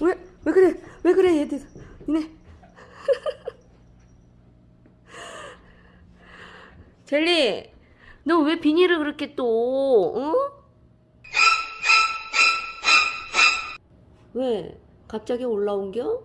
왜, 왜 그래? 왜 그래, 얘들. 니네. 젤리, 너 왜 비닐을 그렇게 또, 어? 왜? 갑자기 올라온겨?